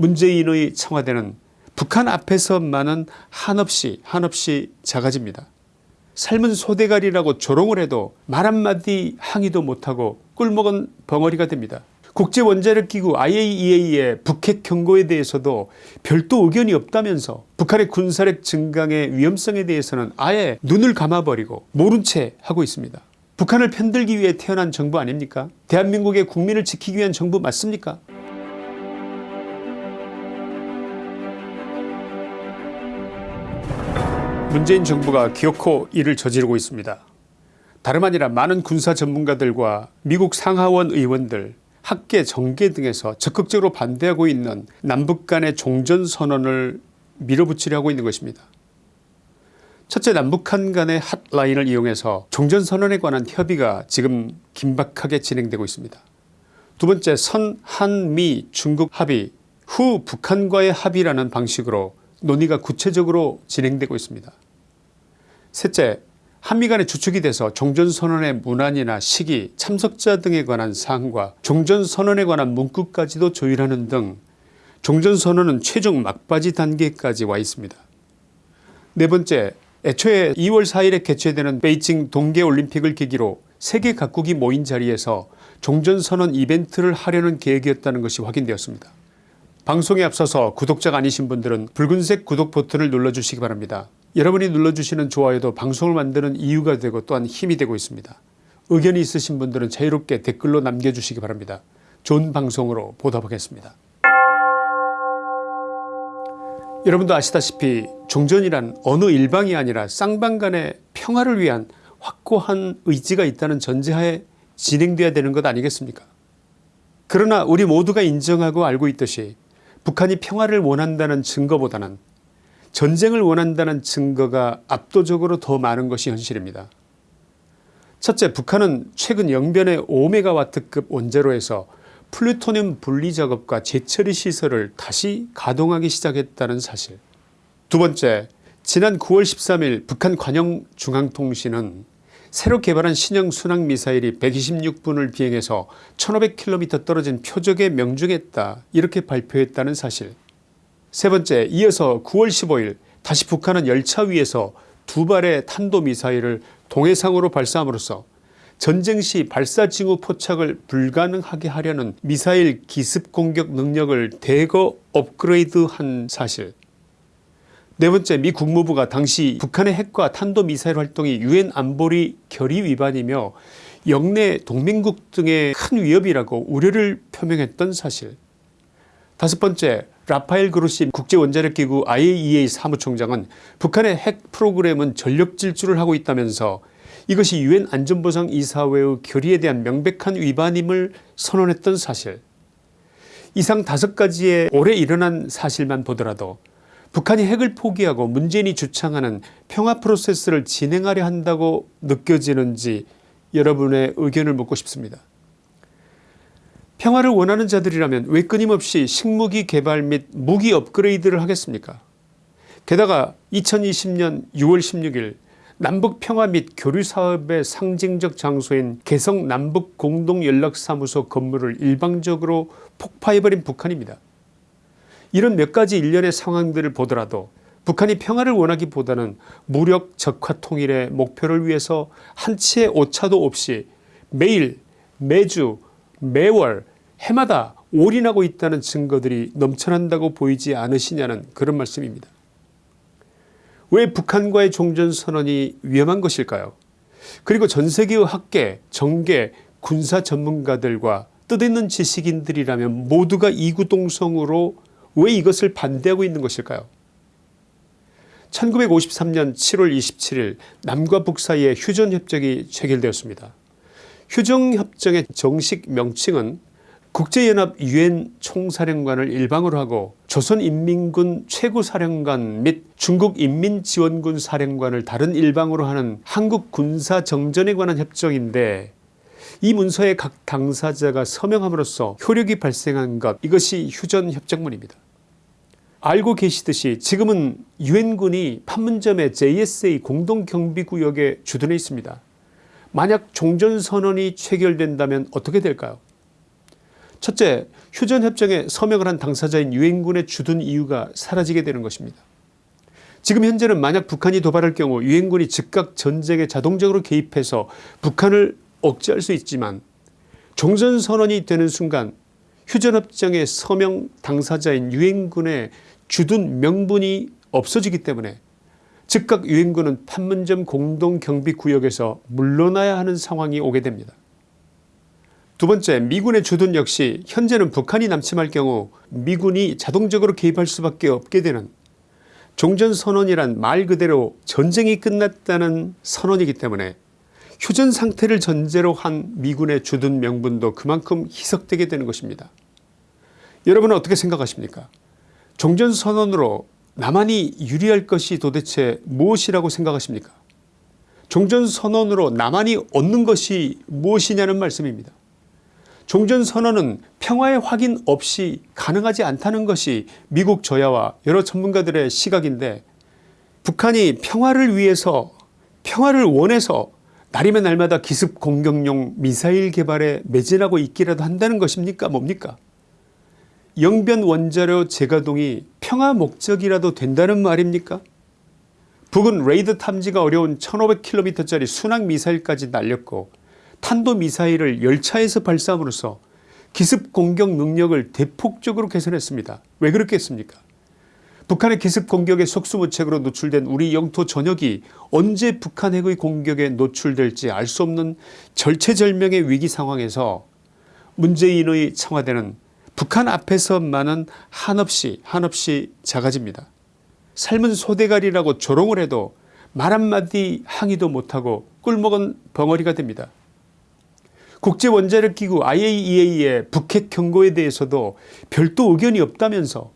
문재인의 청와대는 북한 앞에서만은 한없이 한없이 작아집니다. 삶은 소대가리라고 조롱을 해도 말 한마디 항의도 못하고 꿀먹은 벙어리가 됩니다. 국제원자력 기구 IAEA의 북핵 경고에 대해서도 별도 의견이 없다면서 북한의 군사력 증강의 위험성에 대해서는 아예 눈을 감아버리고 모른 채 하고 있습니다. 북한을 편들기 위해 태어난 정부 아닙니까 대한민국의 국민을 지키기 위한 정부 맞습니까 문재인 정부가 기어코 이를 저지르고 있습니다. 다름 아니라 많은 군사 전문가들과 미국 상하원 의원들 학계 정계 등에서 적극적으로 반대하고 있는 남북 간의 종전선언을 밀어붙이려 하고 있는 것입니다. 첫째 남북한 간의 핫라인을 이용해서 종전선언에 관한 협의가 지금 긴박하게 진행되고 있습니다. 두 번째 선한미 중국 합의 후 북한과의 합의라는 방식으로 논의가 구체적으로 진행되고 있습니다. 셋째 한미 간의 주축이 돼서 종전선언의 문안이나 시기 참석자 등에 관한 사항과 종전선언에 관한 문구까지도 조율하는 등 종전선언은 최종 막바지 단계까지 와 있습니다. 네 번째 애초에 2월 4일에 개최되는 베이징 동계올림픽을 계기로 세계 각국이 모인 자리에서 종전선언 이벤트를 하려는 계획이었다는 것이 확인되었습니다. 방송에 앞서서 구독자가 아니신 분들은 붉은색 구독 버튼을 눌러주시기 바랍니다. 여러분이 눌러주시는 좋아요도 방송을 만드는 이유가 되고 또한 힘이 되고 있습니다. 의견이 있으신 분들은 자유롭게 댓글로 남겨주시기 바랍니다. 좋은 방송으로 보답하겠습니다. 여러분도 아시다시피 종전이란 어느 일방이 아니라 쌍방 간의 평화를 위한 확고한 의지가 있다는 전제하에 진행돼야 되는 것 아니겠습니까 그러나 우리 모두가 인정하고 알고 있듯이 북한이 평화를 원한다는 증거보다는 전쟁을 원한다는 증거가 압도적으로 더 많은 것이 현실입니다. 첫째 북한은 최근 영변의 5메가와트급 원자로에서 플루토늄 분리 작업과 재처리 시설을 다시 가동하기 시작했다는 사실 두 번째 지난 9월 13일 북한 관영중앙통신은 새로 개발한 신형 순항미사일이 126분을 비행해서 1500km 떨어진 표적에 명중했다 이렇게 발표했다는 사실 세 번째 이어서 9월 15일 다시 북한은 열차 위에서 두 발의 탄도미사일을 동해상으로 발사함으로써 전쟁 시 발사 징후 포착을 불가능하게 하려는 미사일 기습 공격 능력을 대거 업그레이드한 사실. 네 번째 미 국무부가 당시 북한의 핵과 탄도미사일 활동이 유엔 안보리 결의 위반이며 영내 동맹국 등의 큰 위협이라고 우려를 표명했던 사실. 다섯 번째 라파엘 그루시 국제원자력기구 IAEA 사무총장은 북한의 핵 프로그램은 전력 질주를 하고 있다면서 이것이 유엔 안전보장이사회의 결의에 대한 명백한 위반임을 선언했던 사실 이상 다섯 가지의 올해 일어난 사실만 보더라도 북한이 핵을 포기하고 문재인이 주창하는 평화 프로세스를 진행하려 한다고 느껴지는지 여러분의 의견을 묻고 싶습니다. 평화를 원하는 자들이라면 왜 끊임없이 식무기 개발 및 무기 업그레이드를 하겠습니까 게다가 2020년 6월 16일 남북평화 및 교류사업의 상징적 장소인 개성 남북공동연락사무소 건물을 일방적으로 폭파해버린 북한입니다. 이런 몇 가지 일련의 상황들을 보더라도 북한이 평화를 원하기보다는 무력 적화 통일의 목표를 위해서 한치의 오차도 없이 매일 매주 매월 해마다 올인하고 있다는 증거들이 넘쳐난다고 보이지 않으시냐는 그런 말씀입니다. 왜 북한과의 종전선언이 위험한 것일까요 그리고 전세계의 학계 정계 군사 전문가들과 뜻있는 지식인들이라면 모두가 이구동성으로 왜 이것을 반대하고 있는 것일까요 1953년 7월 27일 남과 북 사이에 휴전협정이 체결되었습니다. 휴전협정의 정식 명칭은 국제연합 유엔 총사령관을 일방으로 하고 조선인민군 최고사령관 및 중국인민지원군 사령관을 다른 일방으로 하는 한국군사정전에 관한 협정인데 이 문서에 각 당사자가 서명함으로써 효력이 발생한 것 이것이 휴전협정문입니다. 알고 계시듯이 지금은 유엔군이 판문점의 JSA 공동경비구역에 주둔해 있습니다. 만약 종전선언이 체결된다면 어떻게 될까요 첫째, 휴전협정에 서명을 한 당사자인 유엔군의 주둔 이유가 사라지게 되는 것입니다. 지금 현재는 만약 북한이 도발할 경우 유엔군이 즉각 전쟁에 자동적으로 개입해서 북한을 억제할 수 있지만 종전선언이 되는 순간 휴전협정의 서명 당사자인 유엔군의 주둔 명분이 없어지기 때문에 즉각 유엔군은 판문점 공동경비구역에서 물러나야 하는 상황이 오게 됩니다. 두 번째 미군의 주둔 역시 현재는 북한이 남침할 경우 미군이 자동적으로 개입할 수밖에 없게 되는 종전선언이란 말 그대로 전쟁이 끝났다는 선언이기 때문에 휴전 상태를 전제로 한 미군의 주둔 명분도 그만큼 희석되게 되는 것입니다. 여러분은 어떻게 생각하십니까 종전선언으로 남한이 유리할 것이 도대체 무엇이라고 생각하십니까 종전선언으로 남한이 얻는 것이 무엇이냐는 말씀입니다. 종전선언은 평화의 확인 없이 가능하지 않다는 것이 미국 저야와 여러 전문가들의 시각인데 북한이 평화를 위해서 평화를 원해서 날이면 날마다 기습 공격용 미사일 개발에 매진하고 있기라도 한다는 것입니까? 뭡니까? 영변 원자료 재가동이 평화 목적이라도 된다는 말입니까? 북은 레이더 탐지가 어려운 1500km짜리 순항미사일까지 날렸고 탄도미사일을 열차에서 발사함으로써 기습 공격 능력을 대폭적으로 개선했습니다. 왜 그렇겠습니까 북한의 기습 공격에 속수무책으로 노출된 우리 영토 전역이 언제 북한 핵의 공격에 노출될지 알 수 없는 절체절명의 위기 상황에서 문재인의 청와대는 북한 앞에서만은 한없이 한없이 작아집니다. 삶은 소대가리라고 조롱을 해도 말 한마디 항의도 못하고 꿀먹은 벙어리가 됩니다. 국제원자력기구 IAEA의 북핵 경고에 대해서도 별도 의견이 없다면서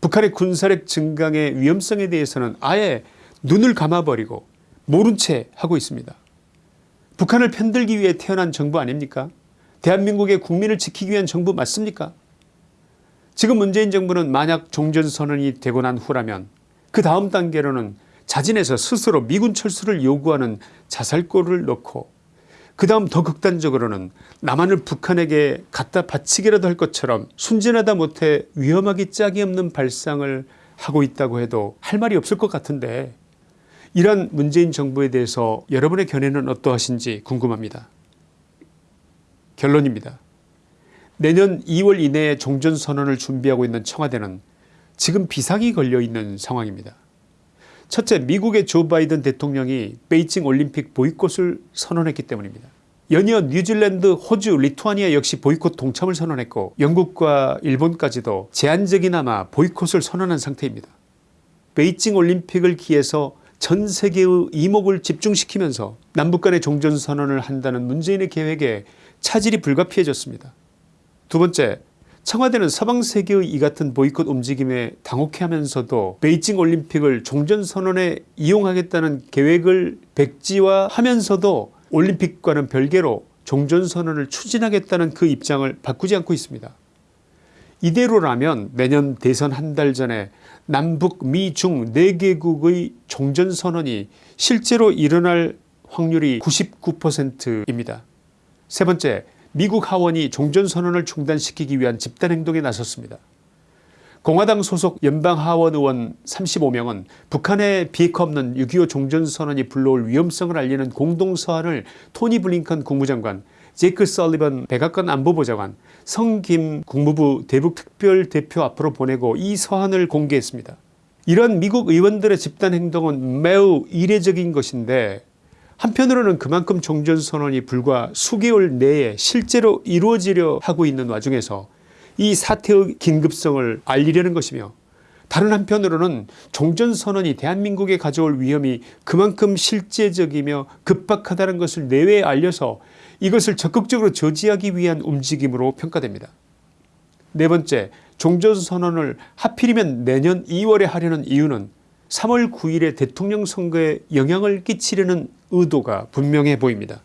북한의 군사력 증강의 위험성에 대해서는 아예 눈을 감아버리고 모른 채 하고 있습니다. 북한을 편들기 위해 태어난 정부 아닙니까 대한민국의 국민을 지키기 위한 정부 맞습니까 지금 문재인 정부는 만약 종전선언이 되고 난 후라면 그 다음 단계로는 자진해서 스스로 미군 철수를 요구하는 자살골을 넣고 그 다음 더 극단적으로는 남한을 북한에게 갖다 바치기라도 할 것처럼 순진하다 못해 위험하기 짝이 없는 발상을 하고 있다고 해도 할 말이 없을 것 같은데 이런 문재인 정부에 대해서 여러분의 견해는 어떠하신지 궁금합니다. 결론입니다. 내년 2월 이내에 종전선언을 준비하고 있는 청와대는 지금 비상이 걸려있는 상황입니다. 첫째 미국의 조 바이든 대통령이 베이징 올림픽 보이콧을 선언했기 때문입니다. 연이어 뉴질랜드 호주 리투아니아 역시 보이콧 동참을 선언했고 영국과 일본까지도 제한적이나마 보이콧을 선언한 상태입니다. 베이징 올림픽을 기해서 전 세계의 이목을 집중시키면서 남북 간의 종전선언을 한다는 문재인의 계획에 차질이 불가피해졌습니다. 두 번째 청와대는 서방 세계의 이 같은 보이콧 움직임에 당혹해하면서도 베이징 올림픽을 종전선언에 이용하겠다는 계획을 백지화하면서도 올림픽과는 별개로 종전선언을 추진하겠다는 그 입장을 바꾸지 않고 있습니다. 이대로라면 내년 대선 한 달 전에 남북 미중 4개국의 종전선언이 실제로 일어날 확률이 99%입니다. 세 번째 미국 하원이 종전선언을 중단시키기 위한 집단행동에 나섰습니다. 공화당 소속 연방하원 의원 35명은 북한의 비핵화 없는 6.25 종전선언이 불러올 위험성을 알리는 공동서한을 토니 블링컨 국무장관 제이크 설리번 백악관 안보보좌관 성김 국무부 대북특별대표 앞으로 보내고 이 서한을 공개했습니다. 이런 미국 의원들의 집단행동은 매우 이례적인 것인데 한편으로는 그만큼 종전선언이 불과 수개월 내에 실제로 이루어지려 하고 있는 와중에서 이 사태의 긴급성을 알리려는 것이며 다른 한편으로는 종전선언이 대한민국에 가져올 위험이 그만큼 실제적이며 급박하다는 것을 내외에 알려서 이것을 적극적으로 저지하기 위한 움직임으로 평가됩니다. 네 번째 종전선언을 하필이면 내년 2월에 하려는 이유는 3월 9일의 대통령 선거에 영향을 끼치려는 의도가 분명해 보입니다.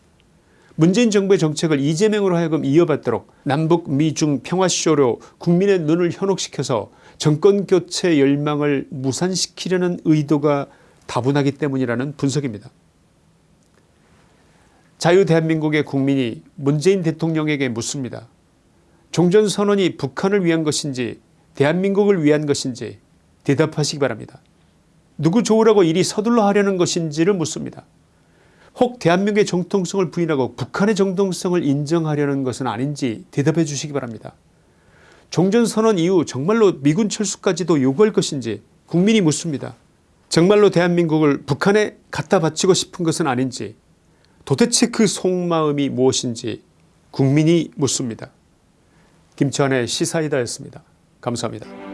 문재인 정부의 정책을 이재명으로 하여금 이어받도록 남북 미중 평화쇼로 국민의 눈을 현혹시켜서 정권교체 열망을 무산시키려는 의도가 다분하기 때문이라는 분석입니다. 자유대한민국의 국민이 문재인 대통령에게 묻습니다. 종전선언이 북한을 위한 것인지 대한민국을 위한 것인지 대답하시기 바랍니다. 누구 좋으라고 이리 서둘러 하려는 것인지를 묻습니다. 혹 대한민국의 정통성을 부인하고 북한의 정통성을 인정하려는 것은 아닌지 대답해 주시기 바랍니다. 종전선언 이후 정말로 미군 철수까지도 요구할 것인지 국민이 묻습니다. 정말로 대한민국을 북한에 갖다 바치고 싶은 것은 아닌지 도대체 그 속마음이 무엇인지 국민이 묻습니다. 김치환의 시사이다였습니다. 감사합니다.